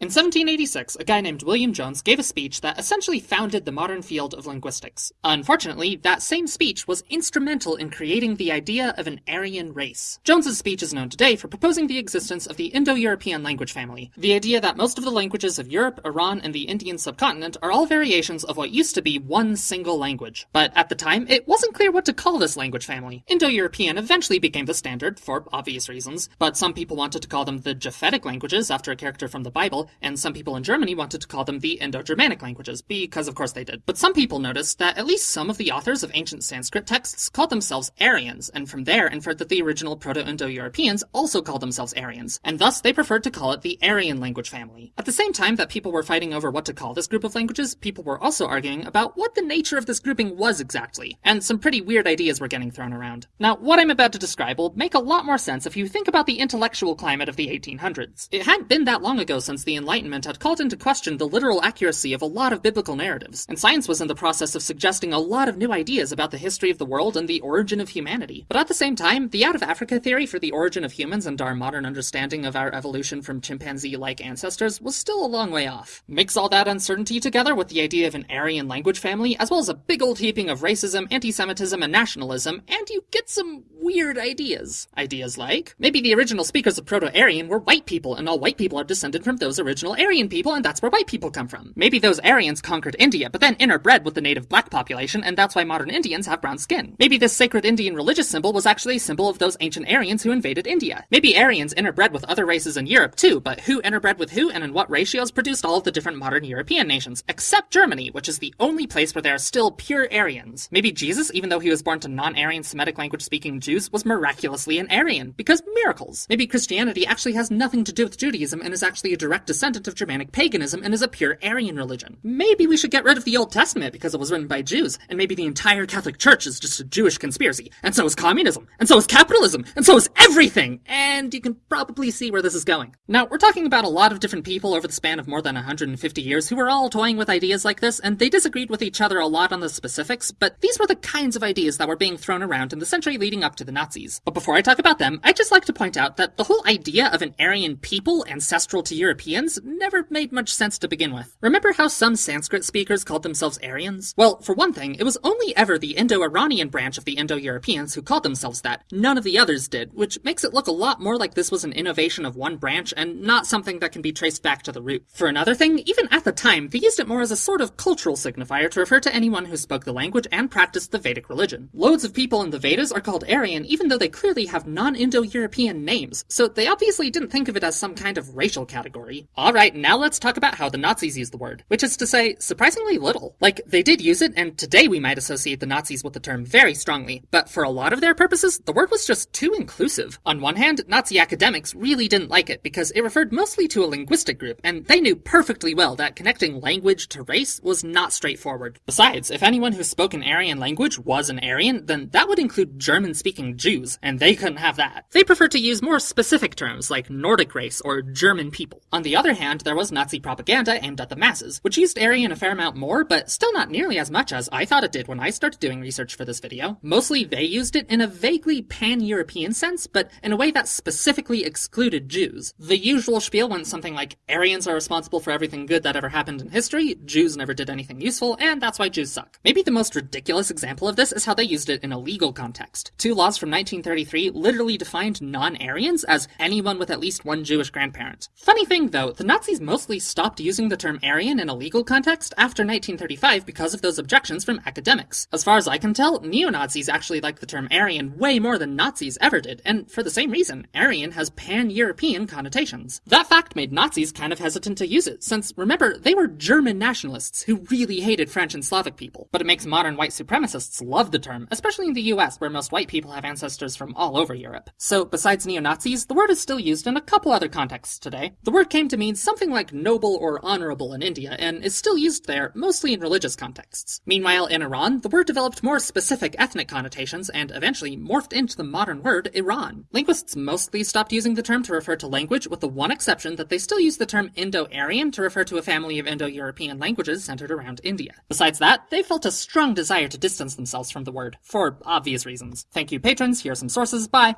In 1786, a guy named William Jones gave a speech that essentially founded the modern field of linguistics. Unfortunately, that same speech was instrumental in creating the idea of an Aryan race. Jones's speech is known today for proposing the existence of the Indo-European language family, the idea that most of the languages of Europe, Iran, and the Indian subcontinent are all variations of what used to be one single language. But at the time, it wasn't clear what to call this language family. Indo-European eventually became the standard, for obvious reasons, but some people wanted to call them the Japhetic languages after a character from the Bible, and some people in Germany wanted to call them the Indo-Germanic languages, because of course they did. But some people noticed that at least some of the authors of ancient Sanskrit texts called themselves Aryans, and from there inferred that the original Proto-Indo-Europeans also called themselves Aryans, and thus they preferred to call it the Aryan language family. At the same time that people were fighting over what to call this group of languages, people were also arguing about what the nature of this grouping was exactly, and some pretty weird ideas were getting thrown around. Now, what I'm about to describe will make a lot more sense if you think about the intellectual climate of the 1800s. It hadn't been that long ago since the Enlightenment had called into question the literal accuracy of a lot of biblical narratives, and science was in the process of suggesting a lot of new ideas about the history of the world and the origin of humanity. But at the same time, the out of Africa theory for the origin of humans and our modern understanding of our evolution from chimpanzee like ancestors was still a long way off. Mix all that uncertainty together with the idea of an Aryan language family, as well as a big old heaping of racism, anti Semitism, and nationalism, and you get some weird ideas. Ideas like maybe the original speakers of Proto Aryan were white people, and all white people are descended from those original Aryan Aryan people, and that's where white people come from. Maybe those Aryans conquered India, but then interbred with the native black population, and that's why modern Indians have brown skin. Maybe this sacred Indian religious symbol was actually a symbol of those ancient Aryans who invaded India. Maybe Aryans interbred with other races in Europe too, but who interbred with who and in what ratios produced all of the different modern European nations, except Germany, which is the only place where there are still pure Aryans. Maybe Jesus, even though he was born to non-Aryan Semitic language speaking Jews, was miraculously an Aryan, because miracles. Maybe Christianity actually has nothing to do with Judaism and is actually a direct descendant of Germanic paganism and is a pure Aryan religion. Maybe we should get rid of the Old Testament because it was written by Jews, and maybe the entire Catholic Church is just a Jewish conspiracy, and so is communism, and so is capitalism, and so is everything! And you can probably see where this is going. Now, we're talking about a lot of different people over the span of more than 150 years who were all toying with ideas like this, and they disagreed with each other a lot on the specifics, but these were the kinds of ideas that were being thrown around in the century leading up to the Nazis. But before I talk about them, I'd just like to point out that the whole idea of an Aryan people ancestral to Europeans never made much sense to begin with. Remember how some Sanskrit speakers called themselves Aryans? Well, for one thing, it was only ever the Indo-Iranian branch of the Indo-Europeans who called themselves that. None of the others did, which makes it look a lot more like this was an innovation of one branch and not something that can be traced back to the root. For another thing, even at the time, they used it more as a sort of cultural signifier to refer to anyone who spoke the language and practiced the Vedic religion. Loads of people in the Vedas are called Aryan even though they clearly have non-Indo-European names, so they obviously didn't think of it as some kind of racial category. Alright, now let's talk about how the Nazis used the word, which is to say, surprisingly little. Like, they did use it, and today we might associate the Nazis with the term very strongly, but for a lot of their purposes, the word was just too inclusive. On one hand, Nazi academics really didn't like it because it referred mostly to a linguistic group, and they knew perfectly well that connecting language to race was not straightforward. Besides, if anyone who spoke an Aryan language was an Aryan, then that would include German-speaking Jews, and they couldn't have that. They preferred to use more specific terms like Nordic race or German people. On the other hand, there was Nazi propaganda propaganda aimed at the masses, which used Aryan a fair amount more, but still not nearly as much as I thought it did when I started doing research for this video. Mostly they used it in a vaguely pan-European sense, but in a way that specifically excluded Jews. The usual spiel went something like, Aryans are responsible for everything good that ever happened in history, Jews never did anything useful, and that's why Jews suck. Maybe the most ridiculous example of this is how they used it in a legal context. Two laws from 1933 literally defined non-Aryans as anyone with at least one Jewish grandparent. Funny thing though, the Nazis mostly stopped using the term Aryan in a legal context after 1935 because of those objections from academics. As far as I can tell, neo-Nazis actually like the term Aryan way more than Nazis ever did, and for the same reason, Aryan has pan-European connotations. That fact made Nazis kind of hesitant to use it, since remember, they were German nationalists who really hated French and Slavic people, but it makes modern white supremacists love the term, especially in the US where most white people have ancestors from all over Europe. So besides neo-Nazis, the word is still used in a couple other contexts today. The word came to mean something like noble or or honorable in India, and is still used there, mostly in religious contexts. Meanwhile, in Iran, the word developed more specific ethnic connotations and eventually morphed into the modern word Iran. Linguists mostly stopped using the term to refer to language, with the one exception that they still use the term Indo-Aryan to refer to a family of Indo-European languages centered around India. Besides that, they felt a strong desire to distance themselves from the word, for obvious reasons. Thank you patrons, here are some sources, bye!